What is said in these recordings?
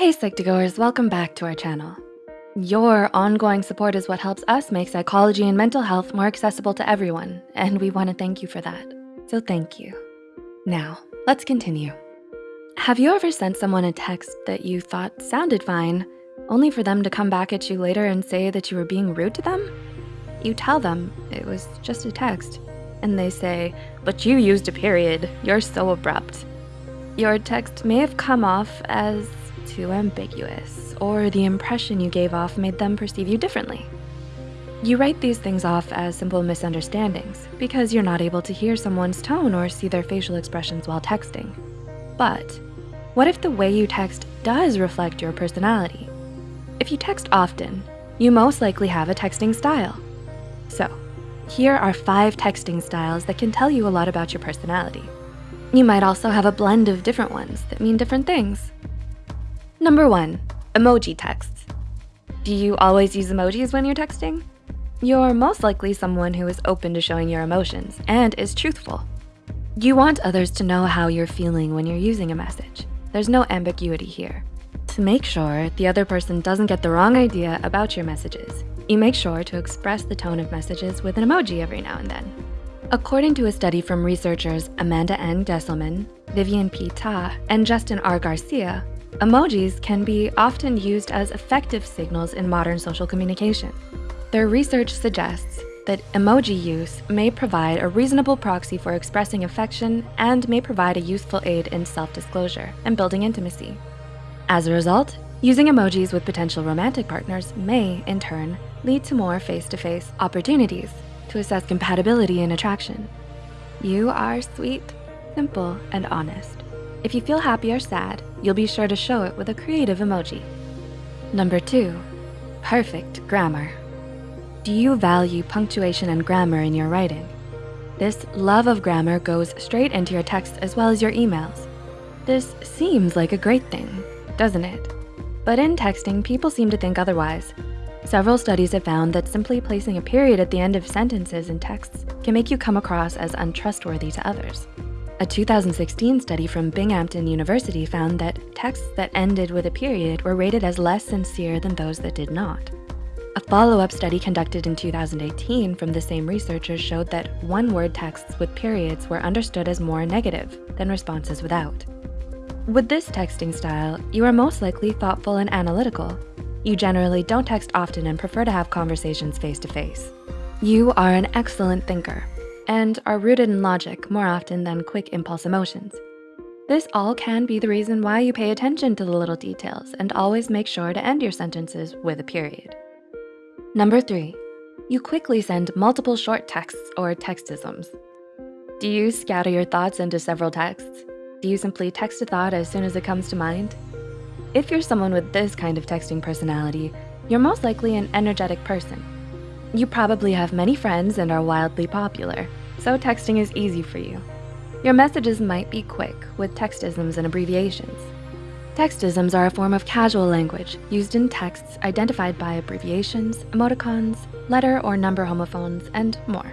Hey Psych2Goers, welcome back to our channel. Your ongoing support is what helps us make psychology and mental health more accessible to everyone, and we wanna thank you for that, so thank you. Now, let's continue. Have you ever sent someone a text that you thought sounded fine, only for them to come back at you later and say that you were being rude to them? You tell them it was just a text, and they say, but you used a period, you're so abrupt. Your text may have come off as too ambiguous, or the impression you gave off made them perceive you differently. You write these things off as simple misunderstandings because you're not able to hear someone's tone or see their facial expressions while texting. But what if the way you text does reflect your personality? If you text often, you most likely have a texting style. So here are five texting styles that can tell you a lot about your personality. You might also have a blend of different ones that mean different things. Number one, emoji texts. Do you always use emojis when you're texting? You're most likely someone who is open to showing your emotions and is truthful. You want others to know how you're feeling when you're using a message. There's no ambiguity here. To make sure the other person doesn't get the wrong idea about your messages, you make sure to express the tone of messages with an emoji every now and then. According to a study from researchers Amanda N. Gesselman, Vivian P. Ta, and Justin R. Garcia, Emojis can be often used as effective signals in modern social communication. Their research suggests that emoji use may provide a reasonable proxy for expressing affection and may provide a useful aid in self-disclosure and building intimacy. As a result, using emojis with potential romantic partners may, in turn, lead to more face-to-face -face opportunities to assess compatibility and attraction. You are sweet, simple, and honest. If you feel happy or sad, you'll be sure to show it with a creative emoji. Number two, perfect grammar. Do you value punctuation and grammar in your writing? This love of grammar goes straight into your text as well as your emails. This seems like a great thing, doesn't it? But in texting, people seem to think otherwise. Several studies have found that simply placing a period at the end of sentences in texts can make you come across as untrustworthy to others. A 2016 study from Binghamton University found that texts that ended with a period were rated as less sincere than those that did not. A follow-up study conducted in 2018 from the same researchers showed that one-word texts with periods were understood as more negative than responses without. With this texting style, you are most likely thoughtful and analytical. You generally don't text often and prefer to have conversations face-to-face. -face. You are an excellent thinker and are rooted in logic more often than quick impulse emotions. This all can be the reason why you pay attention to the little details and always make sure to end your sentences with a period. Number three, you quickly send multiple short texts or textisms. Do you scatter your thoughts into several texts? Do you simply text a thought as soon as it comes to mind? If you're someone with this kind of texting personality, you're most likely an energetic person. You probably have many friends and are wildly popular so texting is easy for you. Your messages might be quick with textisms and abbreviations. Textisms are a form of casual language used in texts identified by abbreviations, emoticons, letter or number homophones, and more.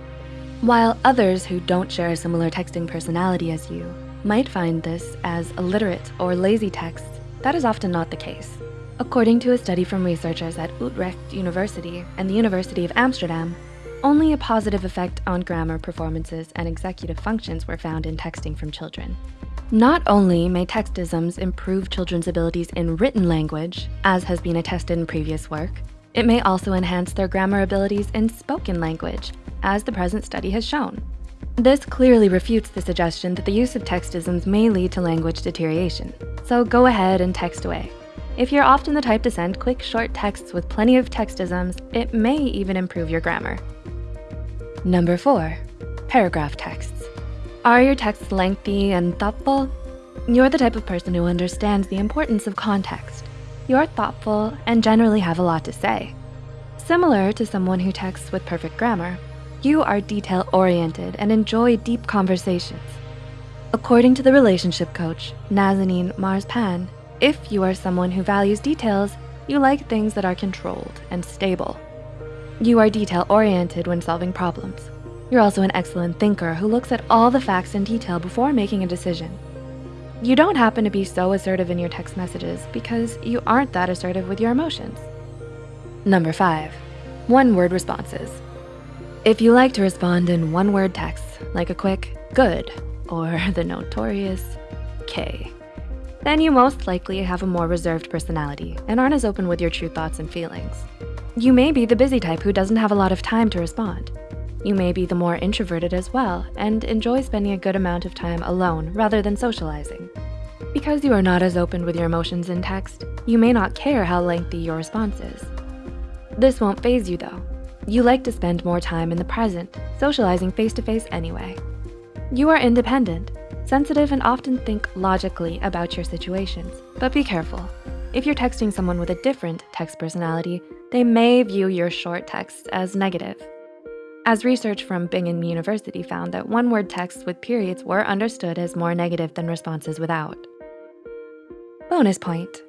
While others who don't share a similar texting personality as you might find this as illiterate or lazy texts, that is often not the case. According to a study from researchers at Utrecht University and the University of Amsterdam, only a positive effect on grammar, performances, and executive functions were found in texting from children. Not only may textisms improve children's abilities in written language, as has been attested in previous work, it may also enhance their grammar abilities in spoken language, as the present study has shown. This clearly refutes the suggestion that the use of textisms may lead to language deterioration. So go ahead and text away. If you're often the type to send quick, short texts with plenty of textisms, it may even improve your grammar. Number four, paragraph texts. Are your texts lengthy and thoughtful? You're the type of person who understands the importance of context. You're thoughtful and generally have a lot to say. Similar to someone who texts with perfect grammar, you are detail-oriented and enjoy deep conversations. According to the relationship coach, Nazanin Marspan, if you are someone who values details, you like things that are controlled and stable. You are detail-oriented when solving problems. You're also an excellent thinker who looks at all the facts in detail before making a decision. You don't happen to be so assertive in your text messages because you aren't that assertive with your emotions. Number five, one-word responses. If you like to respond in one-word texts, like a quick good or the notorious K, then you most likely have a more reserved personality and aren't as open with your true thoughts and feelings. You may be the busy type who doesn't have a lot of time to respond. You may be the more introverted as well and enjoy spending a good amount of time alone rather than socializing. Because you are not as open with your emotions in text, you may not care how lengthy your response is. This won't faze you though. You like to spend more time in the present, socializing face-to-face -face anyway. You are independent, sensitive and often think logically about your situations, but be careful. If you're texting someone with a different text personality, they may view your short texts as negative. As research from Binghamton University found that one-word texts with periods were understood as more negative than responses without. Bonus point.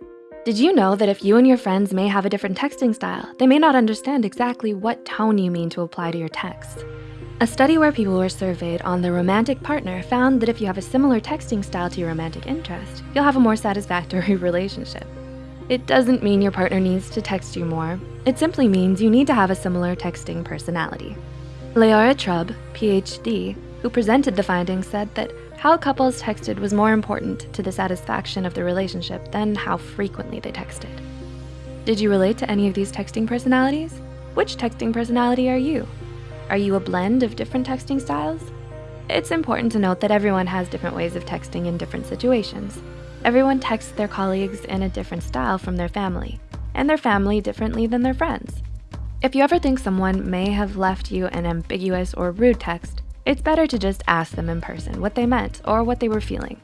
Did you know that if you and your friends may have a different texting style, they may not understand exactly what tone you mean to apply to your text? A study where people were surveyed on their romantic partner found that if you have a similar texting style to your romantic interest, you'll have a more satisfactory relationship. It doesn't mean your partner needs to text you more. It simply means you need to have a similar texting personality. Leora Trub, PhD, who presented the findings said that how couples texted was more important to the satisfaction of the relationship than how frequently they texted. Did you relate to any of these texting personalities? Which texting personality are you? Are you a blend of different texting styles? It's important to note that everyone has different ways of texting in different situations. Everyone texts their colleagues in a different style from their family, and their family differently than their friends. If you ever think someone may have left you an ambiguous or rude text, it's better to just ask them in person what they meant or what they were feeling.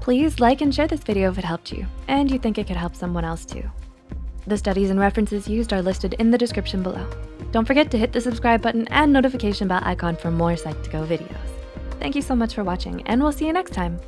Please like and share this video if it helped you, and you think it could help someone else too. The studies and references used are listed in the description below. Don't forget to hit the subscribe button and notification bell icon for more Psych2Go videos. Thank you so much for watching, and we'll see you next time.